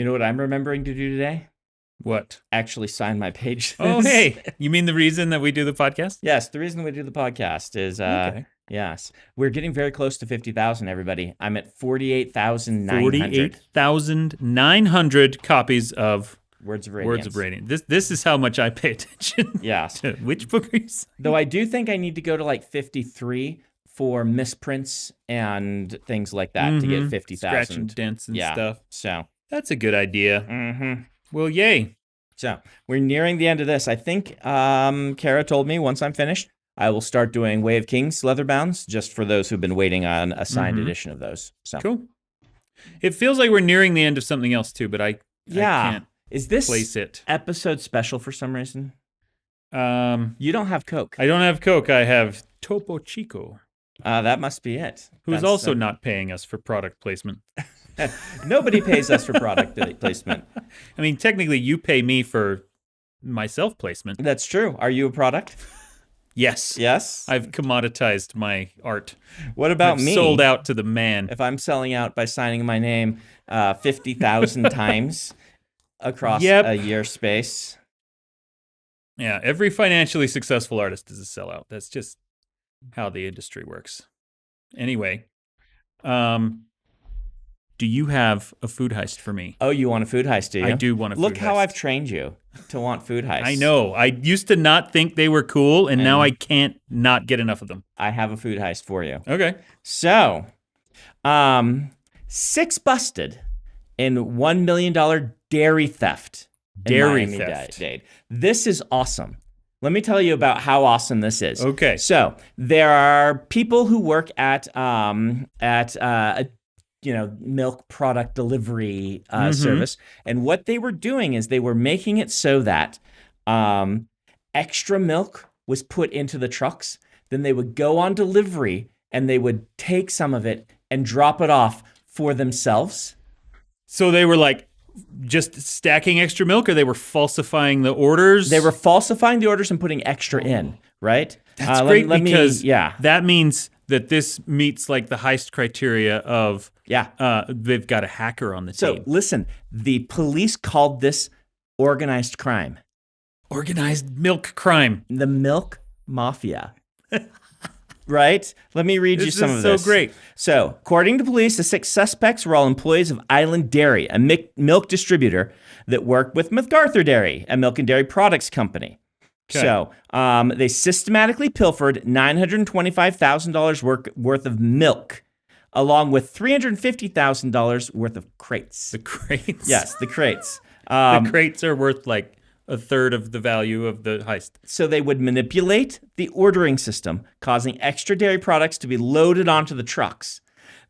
You know what I'm remembering to do today? What? Actually sign my page. Oh, hey. You mean the reason that we do the podcast? yes, the reason we do the podcast is uh Okay. yes. We're getting very close to 50,000 everybody. I'm at 48,900 48,900 copies of words of radiance. Words of Radiance. This this is how much I pay attention Yes. Which book are you saying? Though I do think I need to go to like 53 for misprints and things like that to get Mhm. 50,000. Scratch and dents and Yeah. stuff. So, That's a good idea. mhm. Well, yay. So we're nearing the end of this. I think um, Kara told me once I'm finished, I will start doing Way of Kings leather bounds just for those who've been waiting on a signed Mhm. edition of those. So Cool. It feels like we're nearing the end of something else too, but I, yeah, I can't is this place it. episode special for some reason? Um, You don't have Coke. I don't have Coke. I have Topo Chico, Uh, that must be it. who's That's, also uh, not paying us for product placement. nobody pays us for product placement. I mean, technically, you pay me for my self placement. That's true. Are you a product? Yes. Yes. I've commoditized my art. what about I've me? sold out to the man. If I'm selling out by signing my name uh, fifty thousand times across Yep. a year space. Yeah, every financially successful artist is a sellout. That's just how the industry works. Anyway, um, do you have a food heist for me? Oh, you want a food heist, do you? I do want a food heist. Look how heist. I've trained you to want food heists. I know. I used to not think they were cool, and now I can't not get enough of them. I have a food heist for you. Okay. So, um, six busted in one million dollar dairy theft. Dairy theft. Dade. This is awesome. Let me tell you about how awesome this is. Okay. So there are people who work at um, at uh, a you know milk product delivery uh, Mhm. service, and what they were doing is they were making it so that um, extra milk was put into the trucks. Then they would go on delivery and they would take some of it and drop it off for themselves. So they were like just stacking extra milk, or they were falsifying the orders. They were falsifying the orders and putting extra in, right? That's Uh, great let me- because yeah, that means that this meets like the heist criteria of yeah. uh, they've got a hacker on the So team. listen, the police called this organized crime, Organized milk crime. the milk mafia. right? Let me read you some is of so this. great. So, according to police, the six suspects were all employees of Island Dairy, a milk distributor that worked with McArthur Dairy, a milk and dairy products company. Okay. So, um, they systematically pilfered $925,000 work- worth of milk, along with $350,000 worth of crates. The crates. yes, the crates. The Um, crates are worth like a third of the value of the heist. So they would manipulate the ordering system, causing extra dairy products to be loaded onto the trucks.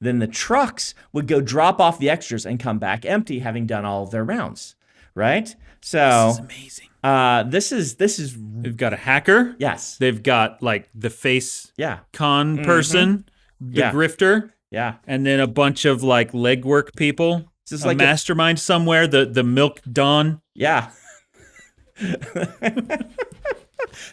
Then the trucks would go drop off the extras and come back empty, having done all of their rounds. Right? So This is amazing. uh, this is this is They've got a hacker. yes, They've got like the face yeah, con person, the Mm-hmm. Yeah. grifter, yeah. and then a bunch of like legwork people. This is a like a- mastermind somewhere. The the milk don, Yeah.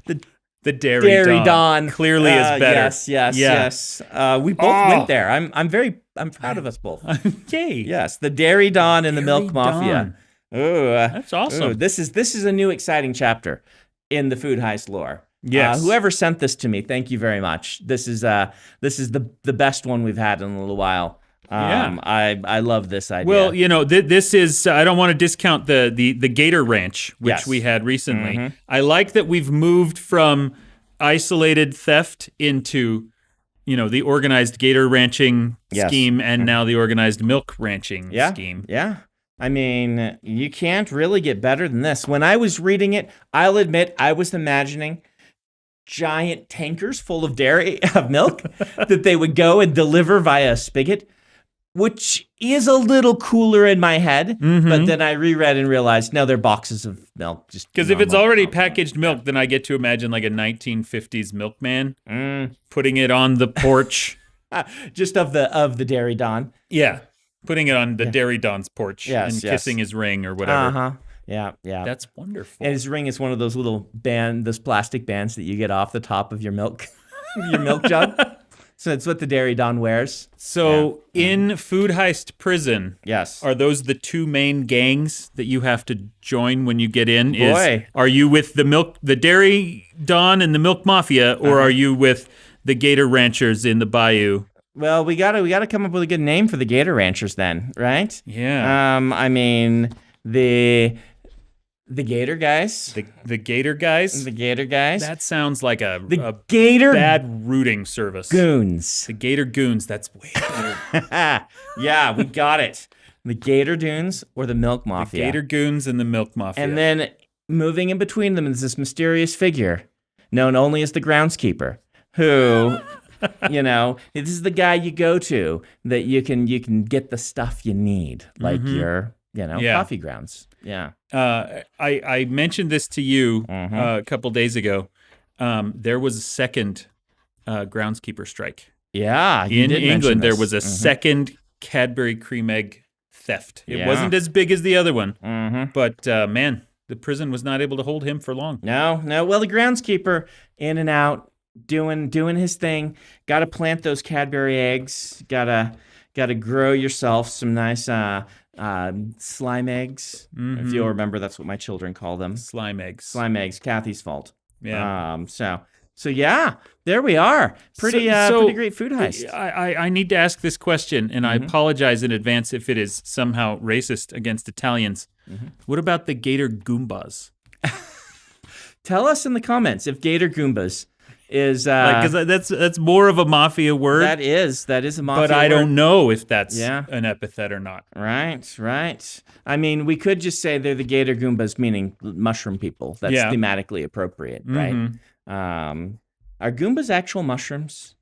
the the dairy, Dairy don, Don clearly Uh, is better. Yes, yes, Yeah. yes. Uh, we both Oh. went there. I'm I'm very I'm proud of us both. Yay! yes, the Dairy Don and the Milk Dairy Mafia. Don. Ooh, uh, That's awesome. Ooh, this is this is a new exciting chapter in the food heist lore. Yes. Uh, whoever sent this to me, thank you very much. This is uh this is the the best one we've had in a little while. Um, Yeah. I I love this idea. Well, you know, th- this is. I don't want to discount the the the Gator Ranch, which Yes. Mm-hmm. we had recently. I like that we've moved from isolated theft into, you know, the organized Gator ranching Yes. Mm-hmm. scheme, and now the organized milk ranching yeah, scheme. yeah. I mean, you can't really get better than this. When I was reading it, I'll admit I was imagining giant tankers full of dairy of milk that they would go and deliver via a spigot, which is a little cooler in my head. Mhm. But then I reread and realized no, they're boxes of milk. Just Because if it's already milk. packaged milk, then I get to imagine like a 1950s milkman Mm. putting it on the porch. Just of the of the dairy don. yeah, putting it on the Dairy Don's porch Yes, and yes. kissing his ring or whatever. Uh huh. Yeah, yeah. That's wonderful. and his ring is one of those little band, those plastic bands that you get off the top of your milk, your milk jug. So it's what the Dairy Don wears. So in Food Heist Prison, Yes. are those the two main gangs that you have to join when you get in? Is Boy. are you with the milk, the Dairy Don and the Milk Mafia, or Uh-huh. are you with the Gator Ranchers in the Bayou? Well, we gotta we gotta come up with a good name for the Gator Ranchers then, right? Yeah, Um, I mean the the Gator guys. the the Gator guys. The Gator guys. that sounds like a, the a Gator bad rooting service. Goons. The Gator Goons. That's way better. yeah, we got it. The Gator Dunes or the Milk Mafia. The Gator Goons and the Milk Mafia. And then moving in between them is this mysterious figure known only as the groundskeeper who you know this is the guy you go to that you can you can get the stuff you need like your you know Mm-hmm. Yeah. coffee grounds yeah uh, I I mentioned this to you Mhm. uh, a couple days ago. Um, there was a second uh, groundskeeper strike yeah in England. There was a Mhm. second Cadbury Creme egg theft. It Yeah. wasn't as big as the other one, Mhm. but uh, man, the prison was not able to hold him for long. no no well the groundskeeper in and out doing doing his thing got to plant those cadbury eggs gotta gotta grow yourself some nice uh uh, slime eggs if Mhm. you'll remember that's what my children call them Slime eggs. slime eggs kathy's fault Yeah. um so so yeah there we are pretty So- uh so- pretty great food heist I, I, I need to ask this question, and I Mhm. apologize in advance if it is somehow racist against Italians. Mhm. What about the Gator Goombas? tell us in the comments if gator goombas is uh Because that's that's more of a mafia word, that is that is a mafia but I word. don't know if that's Yeah. an epithet or not. Right, right. I mean, we could just say they're the Gator Goombas, meaning mushroom people. That's Yeah. thematically appropriate, right? Mhm. Um, are Goombas actual mushrooms?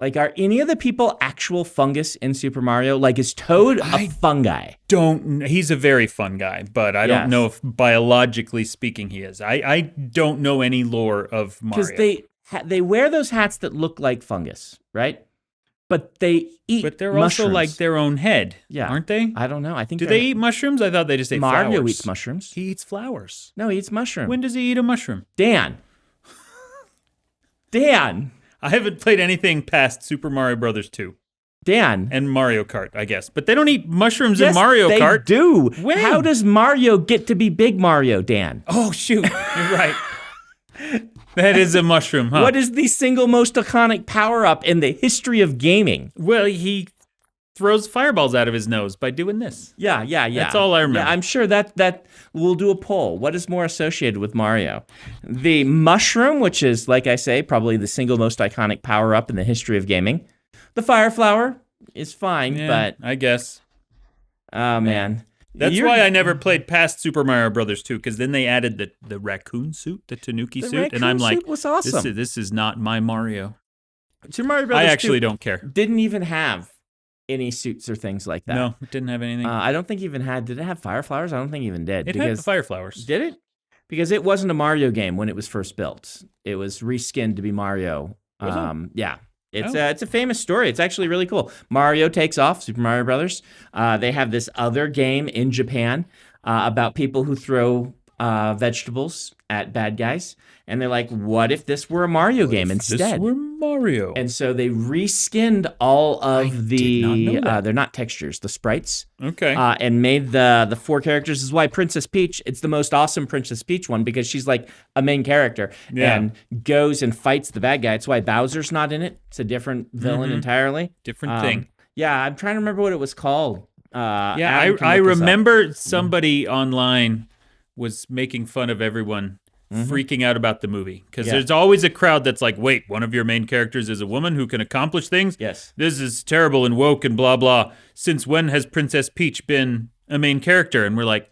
Like, are any of the people actual fungus in Super Mario? Like, is Toad a I- fungi? Don't he's a very fun guy, but I don't know if biologically speaking he is. I, I don't know any lore of Mario. Because they they wear those hats that look like fungus, right? But they eat. but they're also like their own head, Yeah. aren't they? I don't know. I think Do they're- eat mushrooms? I thought they just ate Mario flowers. eats mushrooms. He eats flowers. No, he eats mushroom. When does he eat a mushroom? Dan. Dan. I haven't played anything past Super Mario Brothers 2 Dan. and Mario Kart, I guess. But they don't eat mushrooms in Yes, Mario they Kart. do. When? How does Mario get to be big Mario, Dan? Oh shoot, you're right. That is a mushroom, huh? What is the single most iconic power up in the history of gaming? well, he throws fireballs out of his nose by doing this. Yeah, yeah, yeah. That's all I remember. Yeah, I'm sure that that we'll do a poll. What is more associated with Mario? The mushroom, which is, like I say, probably the single most iconic power up in the history of gaming. The fire flower is fine, Yeah, but I guess oh man. That's You're- why I never played past Super Mario Brothers 2 because then they added the the raccoon suit, the Tanuki the suit, and I'm like, was this awesome. is this is not my Mario. Super Mario Brothers I 2 actually don't care. didn't even have any suits or things like that. No, it didn't have anything. Uh, I don't think even had. Did it have fire flowers? I don't think even did. it had because the fire flowers. did it? Because it wasn't a Mario game when it was first built. It was reskinned to be Mario. Was it? Um, yeah. It's Oh. uh, it's a famous story. It's actually really cool. Mario takes off. Super Mario Brothers. Uh, they have this other game in Japan uh, about people who throw uh, vegetables at bad guys, and they're like, "What if this were a Mario game This instead?" were Mario. And so they reskinned all of I not the that. uh, they're not textures, the sprites, okay. uh, and made the the four characters. This is why Princess Peach. It's the most awesome Princess Peach one because she's like a main character Yeah. and goes and fights the bad guy. It's why Bowser's not in it. It's a different villain Mhm. entirely. Different Um, thing. Yeah, I'm trying to remember what it was called. Uh, Yeah, Adam I, I this up. remember somebody online was making fun of everyone Mhm. freaking out about the movie because Yeah. there's always a crowd that's like, wait, one of your main characters is a woman who can accomplish things? Yes. This is terrible and woke and blah, blah. Since when has Princess Peach been a main character? And we're like,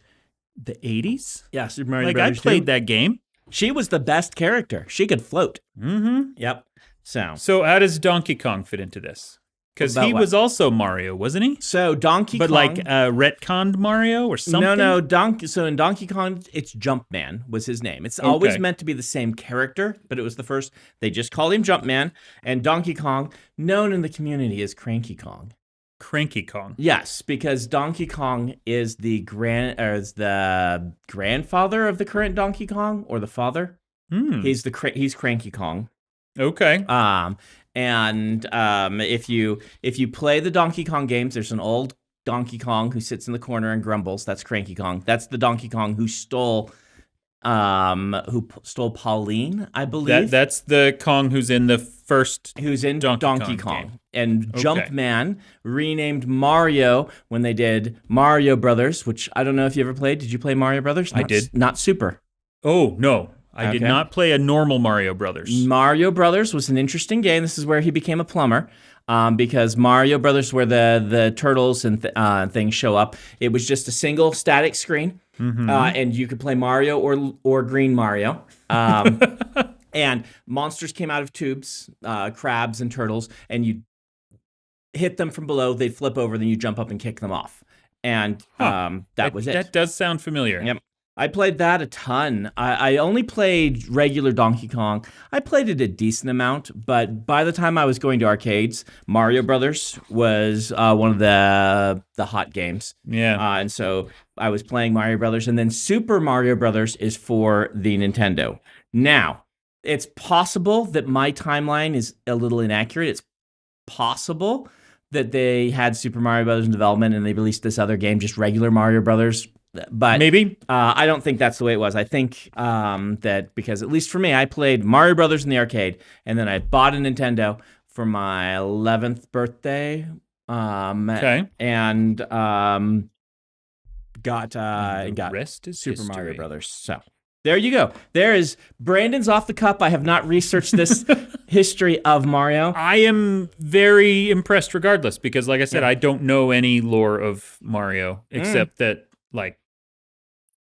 the 80s? Yeah, Super Mario Like, I played 2. that game. She was the best character. She could float. Mm-hmm. Yep. So So, how does Donkey Kong fit into this? Because he what? was also Mario, wasn't he? so Donkey Kong But Kong. like uh, retconned Mario or something? No, no, Donkey. So in Donkey Kong, it's Jumpman was his name. It's always meant to be the same character, but it was the first. They just called him Jumpman, and Donkey Kong, known in the community as Cranky Kong. Cranky Kong. Yes, because Donkey Kong is the grand, is the grandfather of the current Donkey Kong, or the father. Hmm. He's the he's Cranky Kong. Okay. Um, And um, if you if you play the Donkey Kong games, there's an old Donkey Kong who sits in the corner and grumbles. That's Cranky Kong. That's the Donkey Kong who stole um who p- stole Pauline, I believe. That, that's the Kong who's in the first. who's in Donkey Donkey, Kong Kong. And Okay. Jumpman renamed Mario when they did Mario Brothers, which I don't know if you ever played. Did you play Mario Brothers? I did. Not Super. Oh no, I did not play a normal Mario Brothers. Mario Brothers was an interesting game. This is where he became a plumber. Um, because Mario Brothers, where the the turtles and th- uh, things show up, it was just a single static screen, Mm-hmm. uh, and you could play Mario or or Green Mario. Um, and monsters came out of tubes, uh, crabs and turtles, and you hit them from below. They'd flip over, then you jump up and kick them off, and Huh. um, that was it. That does sound familiar. Yep. I played that a ton. I, I only played regular Donkey Kong. I played it a decent amount, but by the time I was going to arcades, Mario Brothers was uh, one of the the hot games, Yeah. uh, and so I was playing Mario Brothers. And then Super Mario Brothers is for the Nintendo. Now, it's possible that my timeline is a little inaccurate. It's possible that they had Super Mario Brothers in development and they released this other game, just regular Mario Brothers. But Maybe. uh, I don't think that's the way it was. I think um, that because at least for me, I played Mario Brothers in the arcade, and then I bought a Nintendo for my 11th birthday, um, Okay. and um, got uh, And got rest is Super Mario. Brothers. So there you go. There is Brandon's off the cup. I have not researched this history of Mario. I am very impressed regardless because like I said, I don't know any lore of Mario Mm. except that like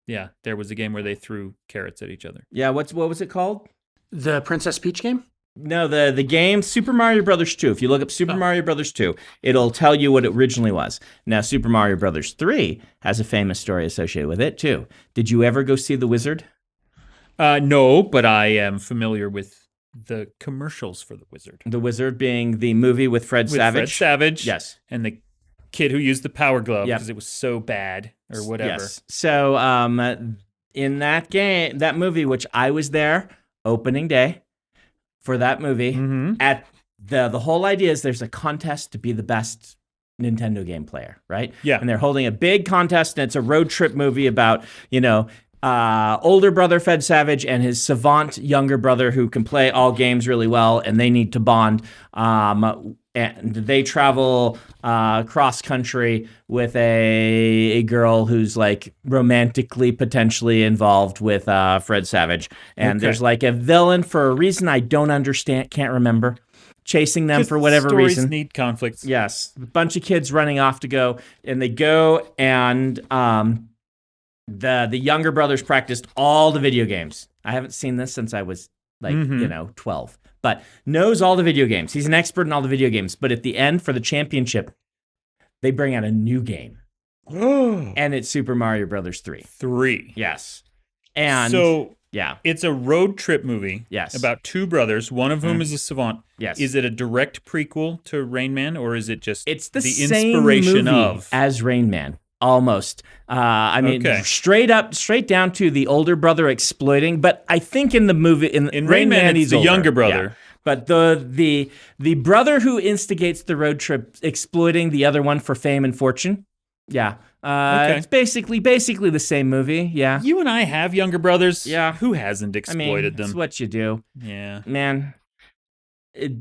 yeah, there was a game where they threw carrots at each other. Yeah, what's what was it called? The Princess Peach game? No, the the game Super Mario Brothers 2. If you look up Super Mario Brothers 2, it'll tell you what it originally was. Now Super Mario Brothers 3 has a famous story associated with it too. Did you ever go see The Wizard? Uh no, but I am familiar with the commercials for the wizard. The Wizard being the movie with Fred With Savage. Fred Savage. Yes. And the kid who used the power glove Yep. because it was so bad or whatever. Yes. So um in that game, that movie which I was there opening day for that movie Mm-hmm. at the the whole idea is there's a contest to be the best Nintendo game player, right? Yeah. And they're holding a big contest, and it's a road trip movie about you know. Uh, older brother Fred Savage and his savant younger brother who can play all games really well, and they need to bond. Um, and they travel uh, cross country with a a girl who's like romantically potentially involved with uh, Fred Savage, and Okay. there's like a villain for a reason I don't understand, can't remember, chasing them Just for whatever stories reason. need conflicts. Yes, a bunch of kids running off to go, and they go, and um, the the younger brothers practiced all the video games. I haven't seen this since I was like Mhm. you know twelve, but knows all the video games. He's an expert in all the video games. But at the end for the championship, they bring out a new game, and it's Super Mario Brothers three. Three. Yes, and so yeah, it's a road trip movie. Yes. About two brothers, one of whom Mm. is a savant. yes, Is it a direct prequel to Rain Man, or is it just It's the, the same inspiration movie of? as Rain Man. Almost. Uh, I mean, Okay. straight up, straight down to the older brother exploiting. But I think in the movie, in, In Rain Man, it's he's the older. younger Yeah. brother. But the the the brother who instigates the road trip, exploiting the other one for fame and fortune. Yeah, uh, Okay. it's basically basically the same movie. Yeah, You and I have younger brothers. Yeah. Who hasn't exploited I mean, it's them? what you do, yeah. man. It,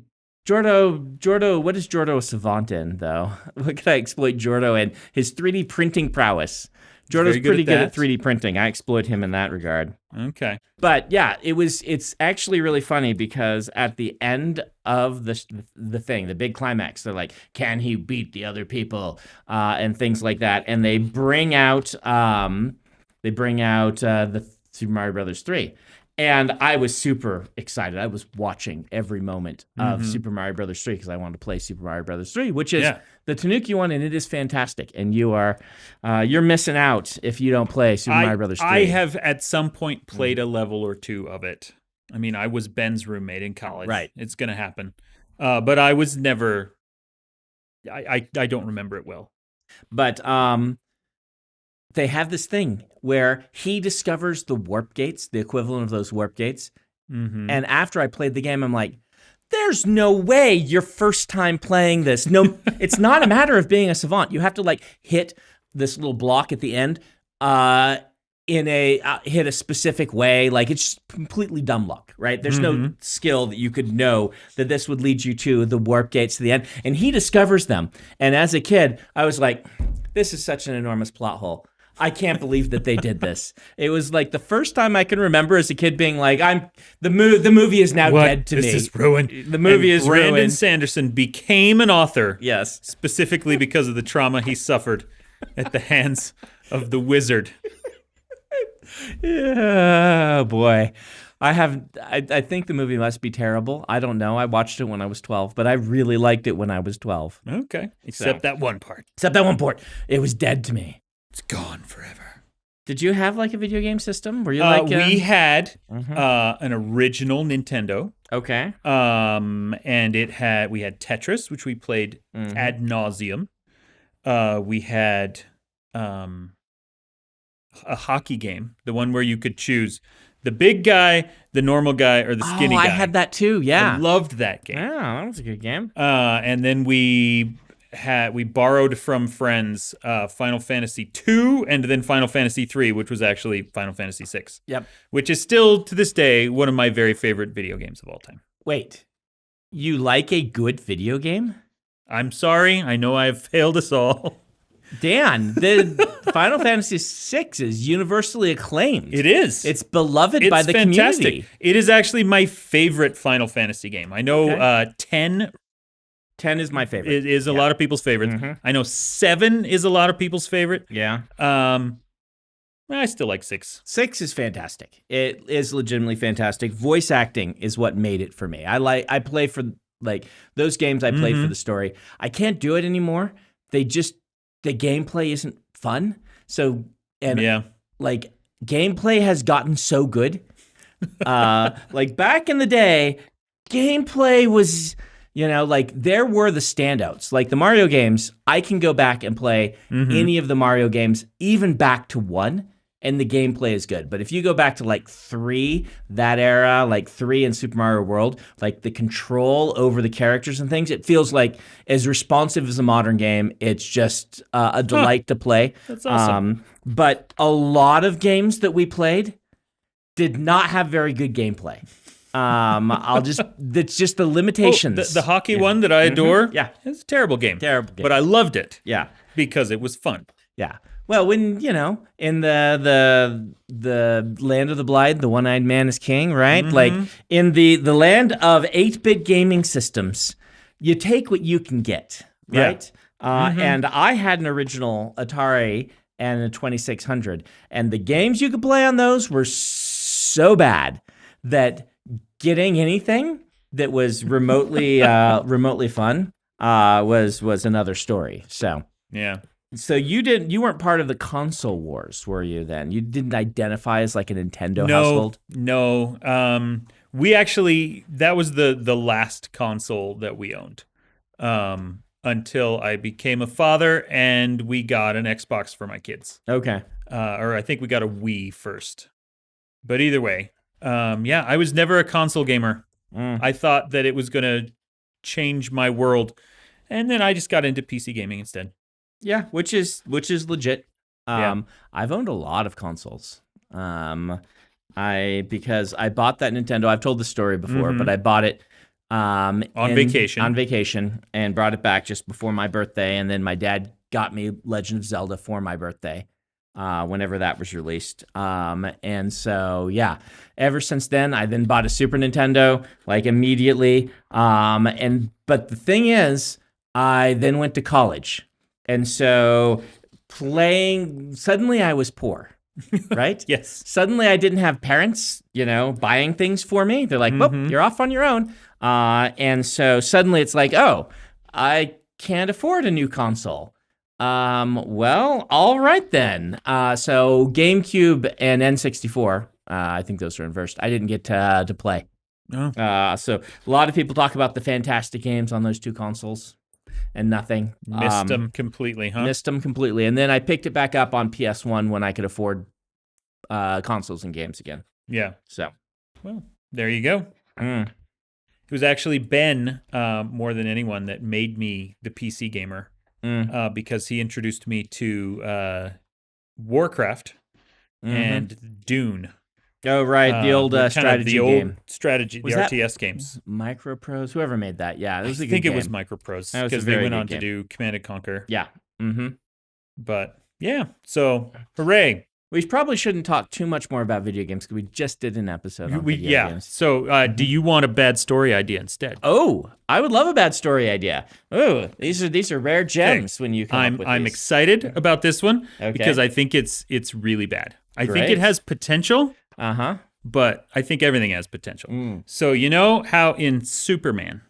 Jordo, Jordo, what is Jordo a savant in though? What could I exploit Jordo in? His 3D printing prowess. Jordo's good pretty at good at 3D printing. I exploit him in that regard. Okay. But yeah, it was. It's actually really funny because at the end of the the thing, the big climax, they're like, "Can he beat the other people?" Uh, and things like that, and they bring out um, they bring out uh, the Super Mario Brothers three. And I was super excited. I was watching every moment of Mhm. Super Mario Brothers 3 because I wanted to play Super Mario Brothers 3, which is Yeah. the Tanuki one, and it is fantastic. And you are uh, you're missing out if you don't play Super I, Mario Brothers 3. I have at some point Mm. played a level or two of it. I mean, I was Ben's roommate in college. Right. It's gonna happen. Uh, but I was never. I, I I don't remember it well. But um, they have this thing where he discovers the warp gates, the equivalent of those warp gates. Mm-hmm. And after I played the game, I'm like, there's no way your first time playing this. No, it's not a matter of being a savant. You have to like hit this little block at the end uh, in a uh, hit a specific way. Like it's just completely dumb luck, right? There's no skill that you could know that this would lead you to the warp gates to the end. And he discovers them. And as a kid, I was like, this is such an enormous plot hole. I can't believe that they did this. It was like the first time I can remember as a kid being like, "I'm the mo- the movie is now What? dead to this me." This is ruined. The movie And is Brandon ruined. Sanderson became an author yes. specifically because of the trauma he suffered at the hands of the wizard. Oh boy. I have I, I think the movie must be terrible. I don't know. I watched it when I was 12, but I really liked it when I was 12. Okay, except that one part. Except that one part. It was dead to me. It's gone forever. Did you have like a video game system? Were you Uh, like we uh, had mhm. uh, an original Nintendo, Okay. um, and it had we had Tetris, which we played Mhm. ad nauseum. Uh, we had um, a hockey game, the one where you could choose the big guy, the normal guy, or the skinny oh, guy. I had that too. Yeah. I loved that game. yeah, that was a good game. Uh, and then we had we borrowed from friends uh, Final Fantasy two, and then Final Fantasy three, which was actually Final Fantasy six, Yep. which is still to this day one of my very favorite video games of all time. Wait. You like a good video game? I'm sorry, I know I've failed us all. Dan, the Final Fantasy VI is universally acclaimed. It is. It's beloved it's by the fantastic. community. It is actually my favorite Final Fantasy game. I know Okay. uh, ten 10 is my favorite. is, is a Yeah. lot of people's favorites. Mhm. I know seven is a lot of people's favorite. Yeah. Um, I still like six. Six is fantastic. It is legitimately fantastic. Voice acting is what made it for me. I like I play for like those games I play for Mhm. the story. I can't do it anymore. They just the gameplay isn't fun. So and yeah. like gameplay has gotten so good. Uh like back in the day, gameplay was you know like there were the standouts. Like the Mario games, I can go back and play Mhm. any of the Mario games, even back to one, and the gameplay is good. But if you go back to like three, that era, like three in Super Mario World, like the control over the characters and things, it feels like as responsive as a modern game. It's just uh, a delight to play. That's awesome. Um, but a lot of games that we played did not have very good gameplay. Um, I'll just, that's just the Oh, limitations. the, the hockey Yeah. one that I adore. Yeah. It's a terrible game. Terrible game. But I loved it Yeah. because it was fun. Yeah. Well, when you know, in the the the land of the blind, the one-eyed man is king, right? Like in the the land of eight-bit gaming systems, you take what you can get, Yeah. right? Uh, And I had an original Atari and a 2600, and the games you could play on those were so bad that getting anything that was remotely uh, remotely fun uh, was was another story. So. Yeah. So you didn't you weren't part of the console wars, were you then? You didn't identify as like a Nintendo no, household? no. Um, we actually that was the the last console that we owned. Um, until I became a father and we got an Xbox for my kids. Okay. uh, or I think we got a Wii first. But either way, um, yeah, I was never a console gamer. Mm. I thought that it was going to change my world, and then I just got into PC gaming instead. Yeah, which is which is legit. Yeah. Um I've owned a lot of consoles. Um I because I bought that Nintendo. I've told the story before, Mhm. but I bought it um On in- vacation. On vacation and brought it back just before my birthday and then my dad got me Legend of Zelda for my birthday. Uh, whenever that was released. Um, and so, yeah, ever since then, I then bought a Super Nintendo like immediately. Um, and but the thing is, I then went to college, and so playing suddenly I was poor, right? Yes. Suddenly I didn't have parents, you know, buying things for me. They're like, "Well, Mhm. you're off on your own." Uh, and so suddenly it's like, "Oh, I can't afford a new console." Um, well, all right then. Uh, so GameCube and N64, uh, I think those are inversed. I didn't get to, to play. Oh. Uh, so a lot of people talk about the fantastic games on those two consoles and nothing. Missed Um, them completely, huh? Missed them completely. And then I picked it back up on PS1 when I could afford uh, consoles and games again. yeah. So, Well, there you go. mm. It was actually Ben uh, more than anyone that made me the PC gamer Mm. uh, because he introduced me to uh, Warcraft Mhm. and Dune. oh right, the uh, old uh, strategy the old strategy, Was the RTS games. Microprose, whoever made that. Yeah, it I was good think it was Microprose That was a because they went on to do Command and Conquer. Yeah. Mm-hmm. But yeah, so hooray! We probably shouldn't talk too much more about video games because we just did an episode on We, video yeah. games. So, uh, do you want a bad story idea instead? Oh, I would love a bad story idea. Oh, these are these are rare gems when you come I'm up with I'm these. excited about this one Okay. because I think it's it's really bad. I think it has potential, Uh huh. but I think everything has potential. Mm. So you know how in Superman,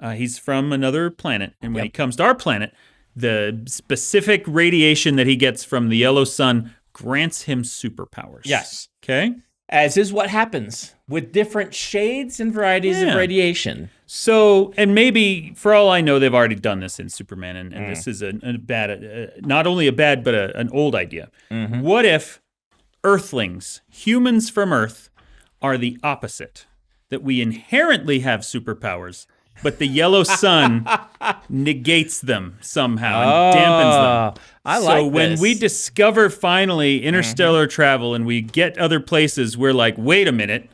uh, he's from another planet, and when he comes to our planet, the specific radiation that he gets from the yellow sun grants him superpowers. Yes. Okay. As is what happens with different shades and varieties Yeah. of radiation. So, and maybe for all I know, they've already done this in Superman, and, and Mm. this is a, a bad, uh, not only a bad, but a, an old idea. Mm-hmm. What if Earthlings, humans from Earth, are the opposite? That we inherently have superpowers, but the yellow sun negates them somehow and dampens them. I so like when this. we discover finally mm-hmm. interstellar travel and we get other places, we're like, wait a minute.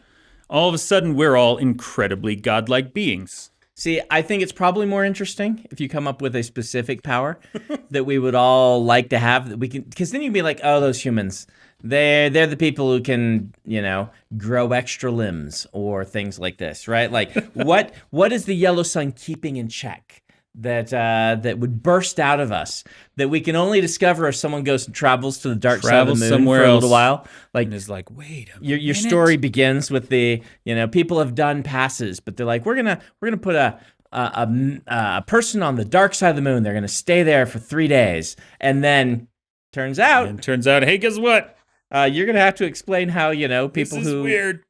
All of a sudden, we're all incredibly godlike beings. See, I think it's probably more interesting if you come up with a specific power that we would all like to have that we can because then you'd be like, oh, those humans. They're they're the people who can, you know, grow extra limbs or things like this, right? Like what what is the yellow sun keeping in check? That uh, that would burst out of us that we can only discover if someone goes and travels to the dark Travels side of the moon somewhere for a else. little while. Like And is like, wait a your your minute. story begins with the you know people have done passes but they're like we're gonna we're gonna put a a, a, a person on the dark side of the moon they're gonna stay there for three days and then turns out And turns out, hey, guess what? uh, you're gonna have to explain how you know people who weird.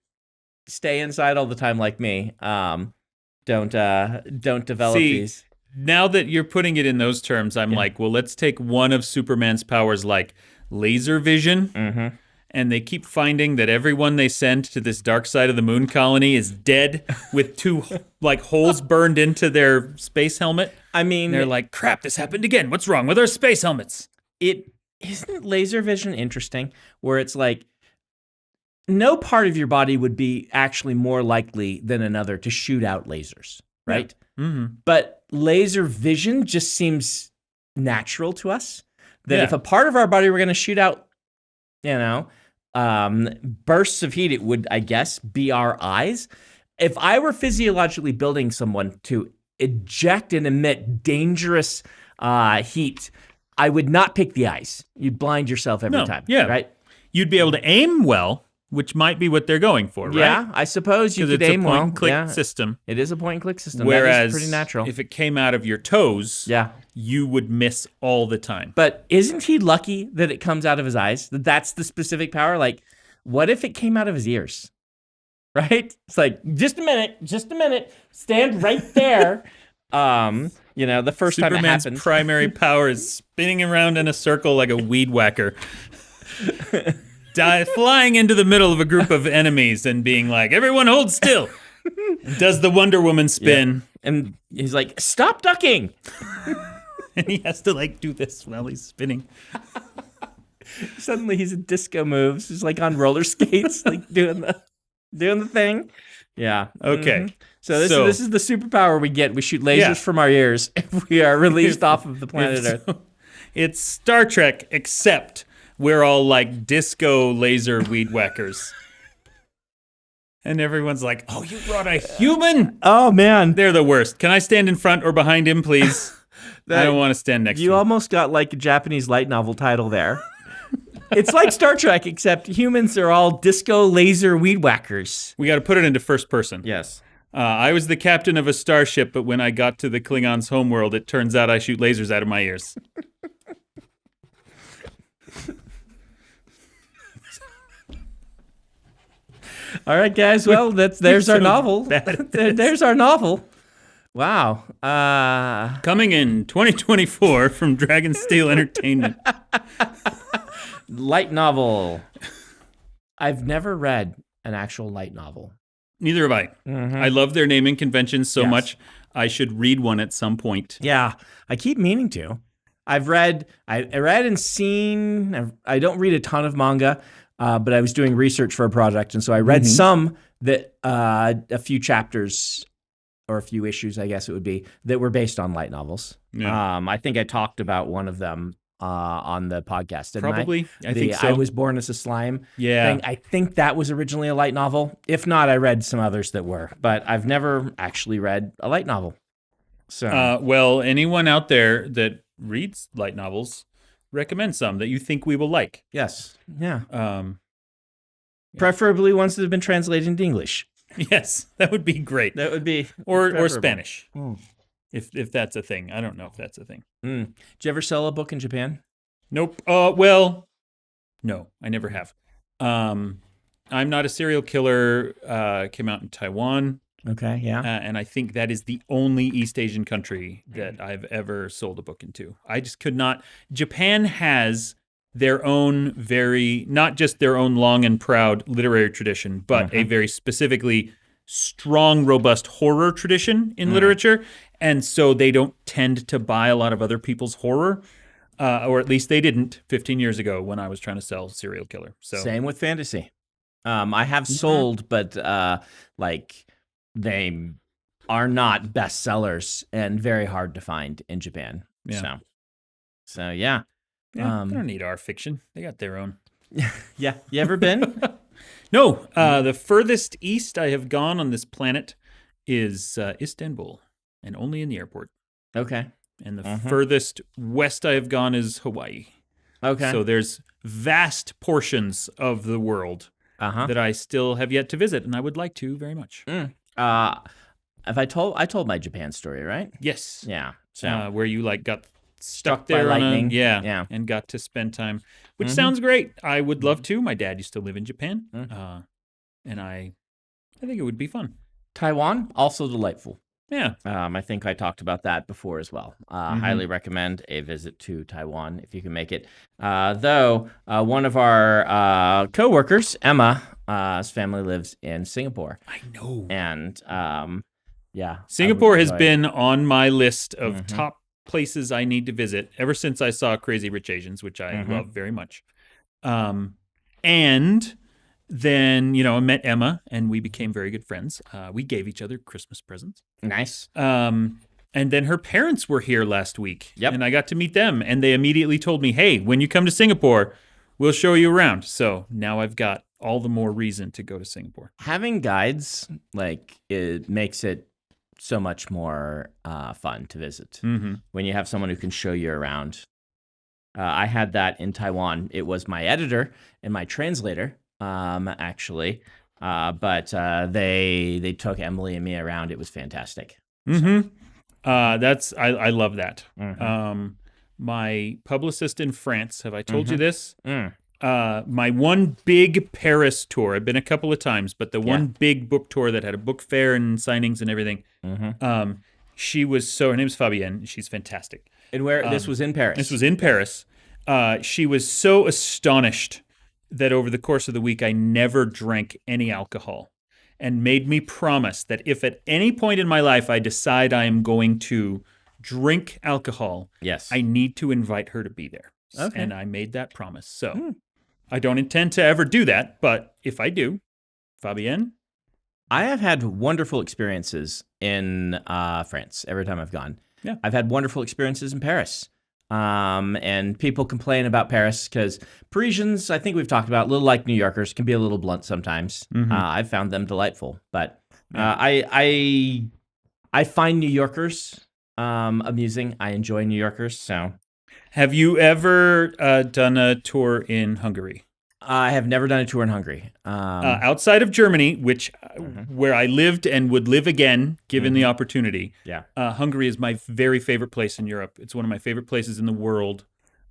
stay inside all the time like me um don't uh don't develop See, these Now that you're putting it in those terms, I'm like, well, let's take one of Superman's powers, like laser vision, mm-hmm. and they keep finding that everyone they send to this dark side of the moon colony is dead with two like holes burned into their space helmet. I mean And they're like, crap, this happened again. What's wrong with our space helmets? it isn't laser vision interesting where it's like no part of your body would be actually more likely than another to shoot out lasers right Mm-hmm. but laser vision just seems natural to us. That Yeah. if a part of our body were going to shoot out you know um, bursts of heat it would i guess be our eyes. If i were physiologically building someone to eject and emit dangerous uh, heat i would not pick the eyes. You'd blind yourself every No, time yeah. right? You'd be able to aim well, which might be what they're going for, right? yeah i suppose you Because could it's a aim point well and click yeah, system. it is a point and click system Whereas that is pretty natural if it came out of your toes, yeah you would miss all the time. But isn't he lucky that it comes out of his eyes? That that's the specific power? Like, what if it came out of his ears? Right? It's like, just a minute, just a minute, stand right there. um, you know, the first time it Superman's happened. primary power is spinning around in a circle like a weed whacker. Die, flying into the middle of a group of enemies and being like, everyone hold still. Does the Wonder Woman spin? and he's like, stop ducking. And he has to like do this while he's spinning. Suddenly he's in disco moves. He's like on roller skates, like doing the doing the thing. Yeah. Okay. Mhm. So this So- is this is the superpower we get. We shoot lasers Yeah. from our ears if we are released off of the planet Earth. It's Star Trek, except we're all like disco laser weed whackers. And everyone's like, oh, you brought a human? Oh man. They're the worst. Can I stand in front or behind him, please? I don't want to stand next You to him. almost got like a Japanese light novel title there. it's like Star Trek, except humans are all disco laser weed whackers. We got to put it into first person. Yes. Uh, I was the captain of a starship, but when I got to the Klingons' homeworld, it turns out I shoot lasers out of my ears. All right, guys. Well, that's there's our novel. There- there's our novel. Wow. Uh, Coming in 2024 from Dragonsteel Entertainment. light novel. I've never read an actual light novel. Neither have I. Mhm. I love their naming conventions so Yes. much. I should read one at some point. Yeah, I keep meaning to. I've read, I, I read and seen. I've, I don't read a ton of manga, uh, but I was doing research for a project, and so I read Mhm. some that uh, a few chapters or a few issues, I guess it would be, that were based on light novels. Yeah. Um, I think I talked about one of them uh, on the podcast. Probably. I, I, the think so. I was born as a slime. yeah. thing. I think that was originally a light novel. If not, I read some others that were, but I've never actually read a light novel. So Uh, well, anyone out there that reads light novels, recommend some that you think we will like. yes, yeah. Um, Yeah. Preferably ones that have been translated into English. yes, that would be great. That would be Or or. Spanish, Mm. if if that's a thing. I don't know if that's a thing. Mm. Did you ever sell a book in Japan? Nope. Uh, well, no, I never have. Um, I'm not a serial killer. Uh, came out in Taiwan, Okay, yeah. uh, and I think that is the only East Asian country that I've ever sold a book into. I just could not. Japan has their own very, not just their own long and proud literary tradition, but a very specifically strong, robust horror tradition in literature. And so they don't tend to buy a lot of other people's horror. Uh, or at least they didn't 15 years ago when I was trying to sell Serial Killer. So Same with fantasy. Um, I have sold, but uh, like they are not bestsellers and very hard to find in Japan. Yeah. So, so yeah, yeah, um, they don't need our fiction. They got their own. yeah. You ever been? No, uh, the furthest east I have gone on this planet is uh, Istanbul, and only in the airport. okay. And the Mhm. furthest west I have gone is Hawaii. Okay. So there's vast portions of the world uh huh. that I still have yet to visit, and I would like to very much. Uh, have I told? I told my Japan story, right? Yes, Yeah. So uh, where you like got stuck, Struck by there on a- yeah, Yeah. and got to spend time, which Mhm. sounds great. I would love to. My dad used to live in Japan, Mm. uh, and I, I think it would be fun. Taiwan also delightful. Yeah, Um, I think I talked about that before as well. Uh, Mhm. Highly recommend a visit to Taiwan if you can make it. Uh, though uh, one of our uh, coworkers, Emma, uh, family lives in Singapore, I know. and um, yeah, Singapore has been on my list of Mhm. top places I need to visit ever since I saw Crazy Rich Asians, which I Mhm. love very much. Um, and then you know I met Emma, and we became very good friends. Uh, we gave each other Christmas presents. nice. Um, and then her parents were here last week, Yep. and I got to meet them, and they immediately told me, "Hey, when you come to Singapore, we'll show you around." So now I've got all the more reason to go to Singapore. Having guides like it makes it so much more uh, fun to visit. hmm when you have someone who can show you around. Uh, I had that in Taiwan. It was my editor and my translator, um, actually. Uh, but uh, they they took Emily and me around. It was fantastic. hmm Uh, that's I, I love that. Mhm. Um, my publicist in France. Have I told you Mhm. this? Mm. Uh, my one big Paris tour. I've been a couple of times, but the one big book tour that had a book fair and signings and everything. Mhm. Um, she was so. Her name's Fabienne. She's fantastic. And where this Um, was in Paris. This was in Paris. Uh, she was so astonished that over the course of the week I never drank any alcohol and made me promise that if at any point in my life I decide I am going to drink alcohol, yes. I need to invite her to be there. Okay. And I made that promise. So Hmm. I don't intend to ever do that, but if I do, Fabienne, I have had wonderful experiences in uh, France every time I've gone. Yeah. I've had wonderful experiences in Paris. Um, and people complain about Paris because Parisians, I think we've talked about, a little like New Yorkers, can be a little blunt sometimes. Mhm. Uh, I've found them delightful, but uh, I I I find New Yorkers um, amusing. I enjoy New Yorkers, so have you ever uh, done a tour in Hungary? I have never done a tour in Hungary. Um, uh, outside of Germany, which uh, Mhm. where I lived and would live again given the opportunity. Mm-hmm. Yeah. uh, Hungary is my very favorite place in Europe. It's one of my favorite places in the world.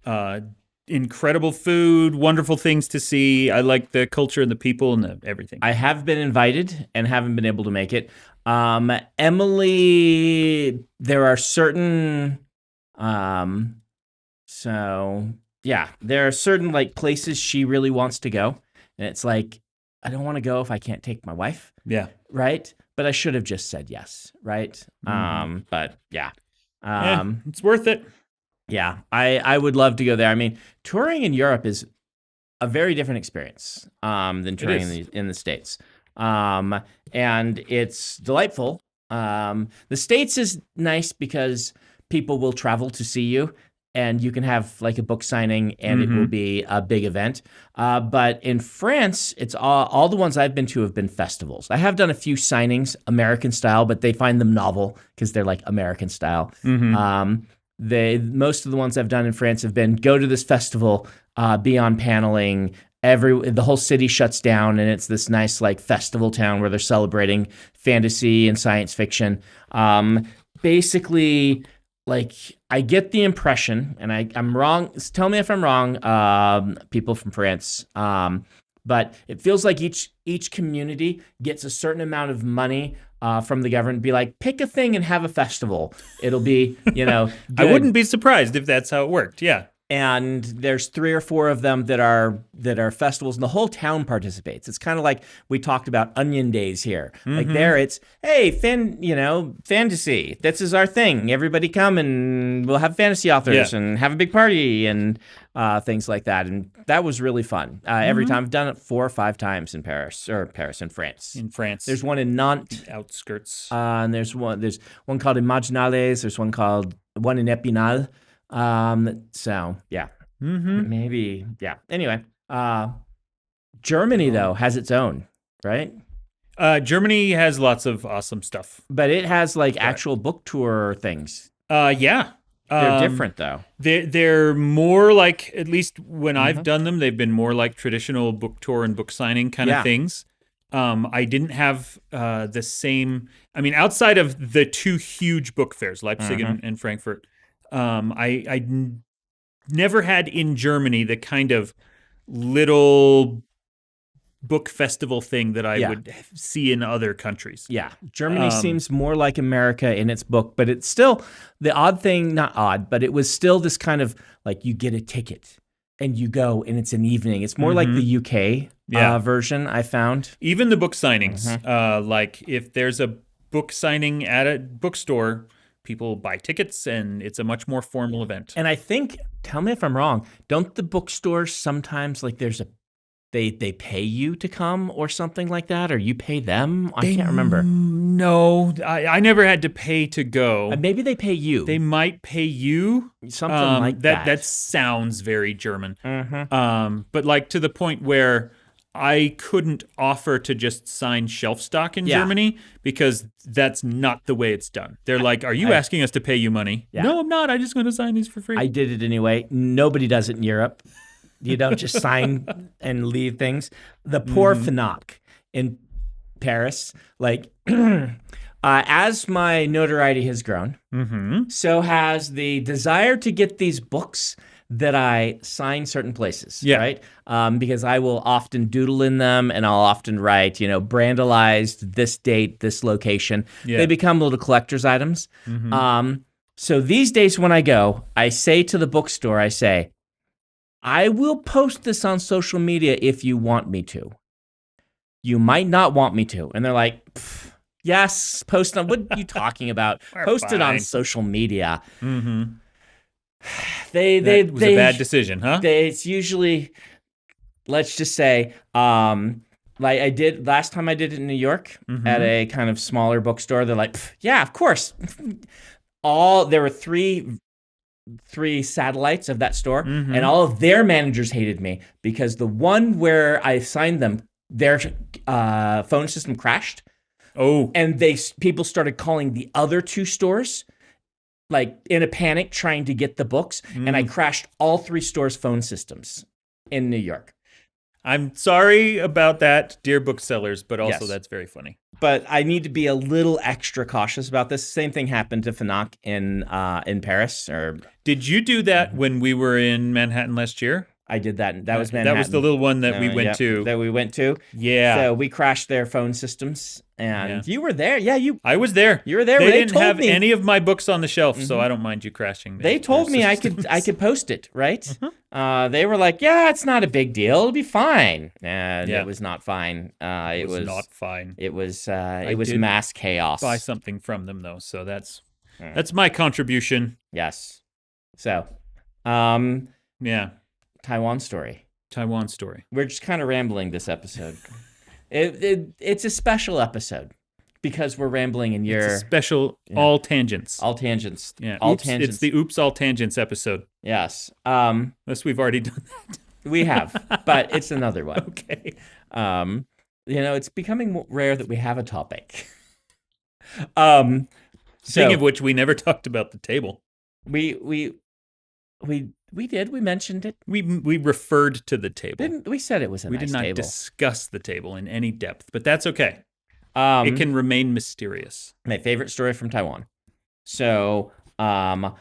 Uh, incredible food, wonderful things to see. I like the culture and the people and the, everything. I have been invited and haven't been able to make it. Um, Emily, there are certain, um, so yeah, there are certain like places she really wants to go, and it's like I don't want to go if I can't take my wife, Yeah. right? But I should have just said yes, right? Mhm. Um, but yeah. Yeah, Um, it's worth it. yeah, I, I would love to go there. I mean, touring in Europe is a very different experience um, than touring in the, in the States. Um, and it's delightful. Um, the States is nice because people will travel to see you and you can have like a book signing and it will be a big event. Uh, but in France, it's all, all the ones I've been to have been festivals. I have done a few signings, American style, but they find them novel because they're like American style. Mhm. Um, they most of the ones I've done in France have been go to this festival, uh, be on paneling. Every the whole city shuts down, and it's this nice like festival town where they're celebrating fantasy and science fiction. Um, basically, like I get the impression, and I I'm wrong. Tell me if I'm wrong, um, people from France. Um, but it feels like each each community gets a certain amount of money uh, from the government. Be like, pick a thing and have a festival. It'll be, you know, I wouldn't be surprised if that's how it worked. Yeah. And there's three or four of them that are that are festivals, and the whole town participates. It's kind of like we talked about Onion Days here. Like Mhm. there, it's hey, fan, you know, fantasy. This is our thing. Everybody come and we'll have fantasy authors Yeah. and have a big party and uh, things like that. And that was really fun. Uh, Every Mhm. time I've done it four or five times in Paris or Paris in France. In France. There's one in Nantes. outskirts. Uh, and there's one there's one called Imaginales. There's one called one in Epinal. Um, so yeah, mm-hmm. maybe yeah. Anyway, uh, Germany though has its own right, Uh, Germany has lots of awesome stuff. but it has like actual book tour things. Uh, yeah. They're Um, different though. They're, they're more like, at least when Mhm. I've done them, they've been more like traditional book tour and book signing kind Yeah. of things. Um, I didn't have uh, the same, I mean, outside of the two huge book fairs, Leipzig and, and Frankfurt, um, I, I n- never had in Germany the kind of little book festival thing that I Yeah. would see in other countries. Yeah, Germany Um, seems more like America in its book, but it's still the odd thing, not odd, but it was still this kind of like you get a ticket and you go and it's an evening. It's more like Mhm. the UK Yeah. uh, version I found. even the book signings Mm-hmm. uh like if there's a book signing at a bookstore people buy tickets and it's a much more formal event And I think, tell me if I'm wrong, don't the bookstores sometimes like there's a they they pay you to come or something like that, or you pay them? I can't remember. Mm, no I, I never had to pay to go Uh, maybe they pay you. they might pay you something um, like that that. that sounds very german Mhm. um but like to the point where I couldn't offer to just sign shelf stock in Yeah. Germany because that's not the way it's done. They're like, "Are you I- asking us to pay you money?" Yeah. No, I'm not. I just going to sign these for free. I did it anyway. Nobody does it in Europe. You don't just sign and leave things. The poor Mm-hmm. Fnac in Paris, like uh, as my notoriety has grown, mm-hmm. so has the desire to get these books that I sign certain places, Yeah. right? Um, because I will often doodle in them and I'll often write, you know, brandalized this date, this location. Yeah. They become little collector's items. Mhm. Um, so these days when I go, I say to the bookstore, I say, I will post this on social media if you want me to. You might not want me to. And they're like, yes, post on. What are you talking about? Post it on social media. Mm-hmm. They, they, That was they, a bad decision, huh? they, it's usually, let's just say, um, like I did last time I did it in New York Mhm. at a kind of smaller bookstore. They're like, yeah, of course. All there were three three satellites of that store, Mhm. and all of their managers hated me because the one where I signed them, their uh, phone system crashed, oh, and they people started calling the other two stores like in a panic trying to get the books and Mm. i crashed all three stores phone systems in new york I'm sorry about that, dear booksellers, but also Yes. that's very funny. but i need to be a little extra cautious about this same thing happened to Fnac in uh in paris or Did you do that when we were in Manhattan last year? I did that. That was Manhattan. That was the little one that we Uh, went yep, to. That we went to. yeah. So we crashed their phone systems, and Yeah. you were there. Yeah, you I was there. you were there. They, They didn't have me- any of my books on the shelf, so Mhm. I don't mind you crashing. They told me I could. I could post it, right? Mhm. Uh, they were like, "Yeah, it's not a big deal. It'll be fine." And Yeah. it was not fine. Uh, it, It was, was, not fine. it was uh, it was mass chaos. Buy something from them though, so that's Yeah. that's my contribution. Yes. So, um, Yeah, Taiwan story. Taiwan story. We're just kind of rambling this episode. it, it it's a special episode because we're rambling and you're a special Yeah. all tangents. all tangents. yeah, all oops, tangents. It's the oops all tangents episode. yes. Um, Unless we've already done that. we have, but it's another one. Okay. Um, you know, it's becoming rare that we have a topic. um, Speaking so of which, we never talked about the table. we we we we did we mentioned it We we referred to the table. didn't we said it was a we nice did not table. discuss the table in any depth, but that's okay. um, it can remain mysterious. my favorite story from Taiwan. So, um,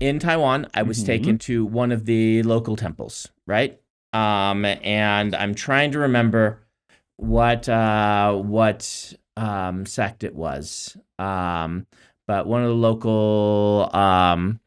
in Taiwan, I was Mhm. taken to one of the local temples, right? Um, and I'm trying to remember what uh, what um, sect it was. Um, but one of the local um,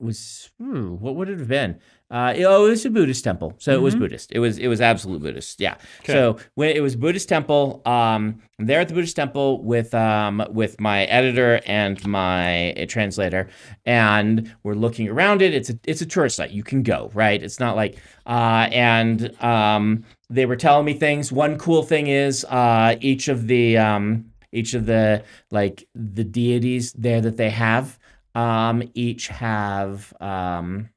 was hmm, what would it have been? Uh, oh, it was a Buddhist temple, so it was Mhm. Buddhist. It was it was absolute Buddhist. Yeah. Okay. So when it was Buddhist temple, um, I'm there at the Buddhist temple with um with my editor and my uh, translator, and we're looking around it. It's a it's a tourist site. You can go right. It's not like uh and um they were telling me things. One cool thing is uh each of the um each of the like the deities there that they have um each have um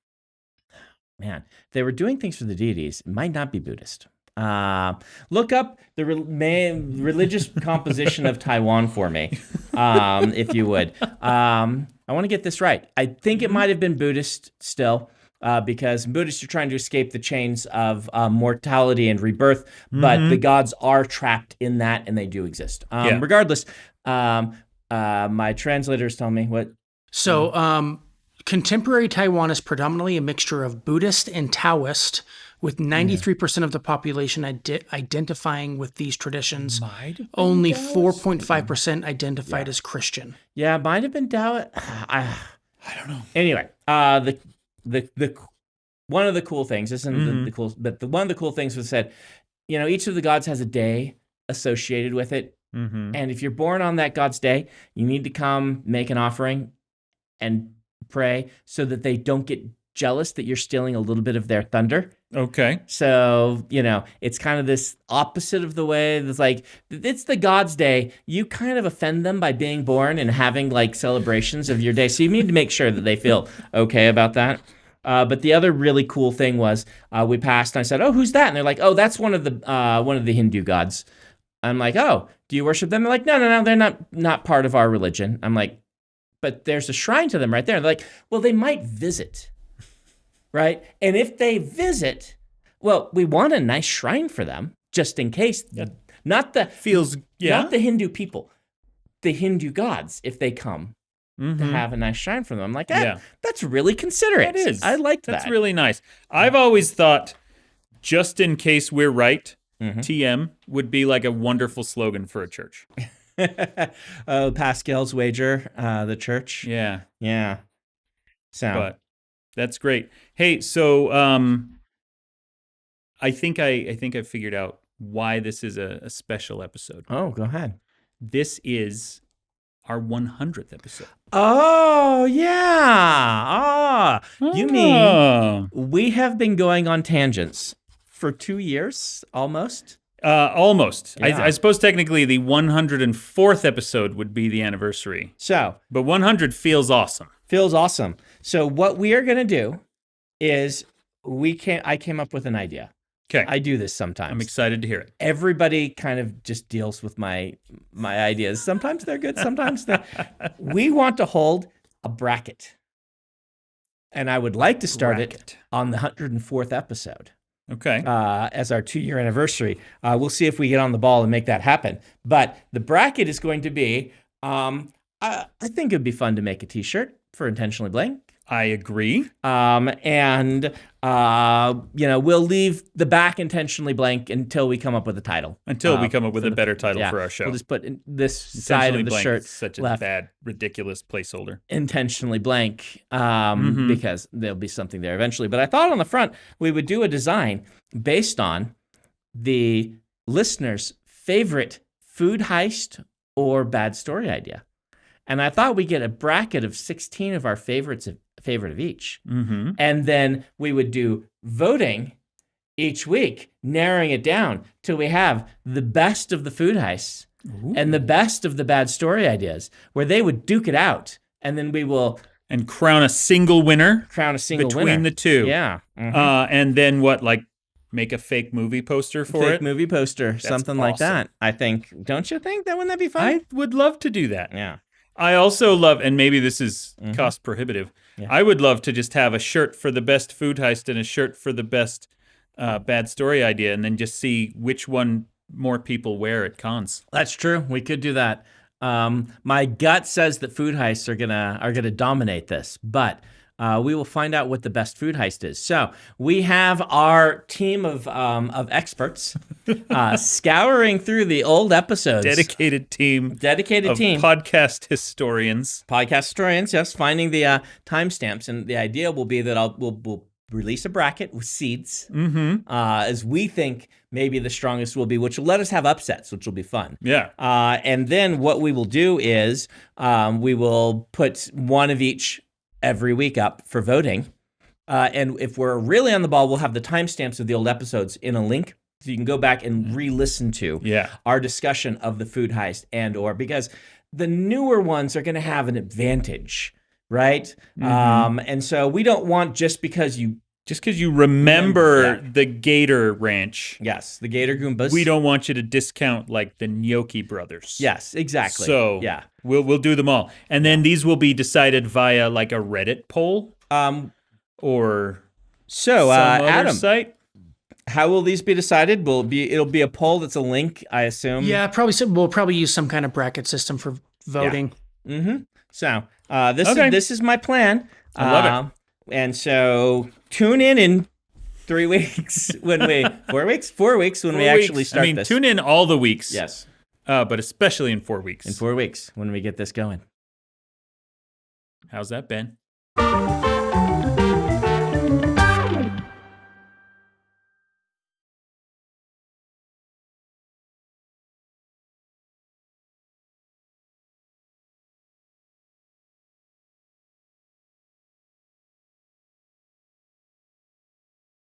man they were doing things for the deities it might not be buddhist uh, look up the re- religious composition of taiwan for me um, if you would um, i want to get this right i think it might have been buddhist still uh, because Buddhists are trying to escape the chains of uh, mortality and rebirth, but Mhm. the gods are trapped in that and they do exist. Um, Yeah. Regardless, um, uh, my translators tell me what So, um, contemporary Taiwan is predominantly a mixture of Buddhist and Taoist, with 93% of the population ide- identifying with these traditions. Only 4.5% identified as Christian. Yeah, might have been Taoist. I, I don't know. anyway, uh, the the the one of the cool things isn't the, Mhm. the cool, but the one of the cool things was said, you know, each of the gods has a day associated with it, Mm-hmm. and if you're born on that god's day, you need to come make an offering and pray so that they don't get jealous that you're stealing a little bit of their thunder. Okay. So, you know, it's kind of this opposite of the way that's like, it's the God's day. You kind of offend them by being born and having like celebrations of your day. So you need to make sure that they feel okay about that. Uh, but the other really cool thing was uh, we passed and I said, "Oh, who's that?" And they're like, "Oh, that's one of the uh, one of the Hindu gods." I'm like, "Oh, do you worship them?" They're like, "No, no, no, they're not not part of our religion." I'm like, "But there's a shrine to them right there." They're like, "Well, they might visit." right? And if they visit, well, we want a nice shrine for them just in case. Not the Feels yeah. not the Hindu people, the Hindu gods if they come to Mhm. have a nice shrine for them. I'm like, ah, Yeah. that's really considerate. That is. I like that. That's really nice. I've always thought, just in case we're right, Mhm. TM would be like a wonderful slogan for a church. oh, Pascal's wager, uh, the church. Yeah. Yeah. So But that's great. Hey, so um I think I I think I figured out why this is a, a special episode. oh, go ahead. This is our 100th episode. Oh yeah. Ah, You mean- Oh. we have been going on tangents for two years almost. Uh, almost. Yeah. I, I suppose technically the 104th episode would be the anniversary, So but 100 feels awesome. feels awesome. So what we are gonna do is we can't. I came up with an idea. Okay, I do this sometimes. I'm excited to hear it. Everybody kind of just deals with my my ideas. Sometimes they're good, sometimes they're we want to hold a bracket. And I would like to start it on the 104th episode Okay. uh, as our two year anniversary. Uh, we'll see if we get on the ball and make that happen. But the bracket is going to be um, I, I think it'd be fun to make a t shirt for Intentionally Blank. I agree. Um, and uh, you know, we'll leave the back intentionally blank until we come up with a title. Until we Uh, come up with a the- better title yeah, for our show. We'll just put in this side of the blank shirt such a left. bad, ridiculous placeholder. intentionally blank um, Mhm. because there'll be something there eventually. But I thought on the front we would do a design based on the listener's favorite food heist or bad story idea. And I thought we'd get a bracket of 16 of our favorites of favorite of each. Mm-hmm. And then we would do voting each week, narrowing it down till we have the best of the food heists and the best of the bad story ideas, where they would duke it out. And then we will And crown a single winner crown a single winner. between winner. the two. Yeah. mhm. Uh, and then what? Like make a fake movie poster for Fake it. movie poster, something like that. I think. Don't you think that wouldn't that be fun? I would love to do that. yeah. I also love, and maybe this is Mhm. cost prohibitive. Yeah. I would love to just have a shirt for the best food heist and a shirt for the best uh, bad story idea, and then just see which one more people wear at cons. That's true. We could do that. Um, my gut says that food heists are gonna are gonna dominate this, but uh, we will find out what the best food heist is. So we have our team of um, of experts uh, scouring through the old episodes. Dedicated team Dedicated of team. podcast historians. podcast historians, yes, finding the uh, timestamps, and the idea will be that I'll we'll, we'll release a bracket with seeds Mm-hmm. uh, as we think maybe the strongest will be, which will let us have upsets, which will be fun. Yeah. Uh, and then what we will do is um, we will put one of each every week up for voting. Uh, and if we're really on the ball, we'll have the timestamps of the old episodes in a link. So you can go back and re-listen to Yeah. our discussion of the food heist and or because the newer ones are going to have an advantage, right? Mhm. Um, and so we don't want just because you Just because you remember Yeah. the Gator Ranch, yes the Gator Goombas. we don't want you to discount like the Gnocchi brothers. Yes, exactly. So yeah. we'll we'll do them all, and then these will be decided via like a Reddit poll Um. or So uh, other Adam, site. how will these be decided? Will it be it'll be a poll that's a link, I assume. Yeah, probably. some- We'll probably use some kind of bracket system for voting. Mm-hmm. So uh, this Okay. is this is my plan. I love it. Uh, And so tune in in three weeks when we four weeks four weeks when we Four actually weeks. start I mean, this. tune in all the weeks. Yes, uh, but especially in four weeks. in four weeks when we get this going. How's that, Ben?